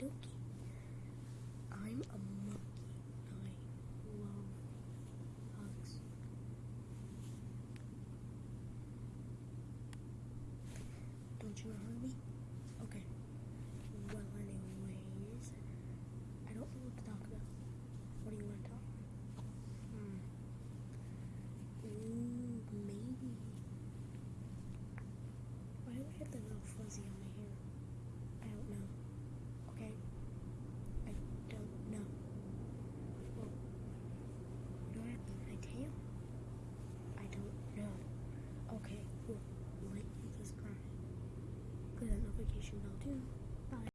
dokie. I'm a monkey. I love hugs. Don't you hug me? That notification bell too.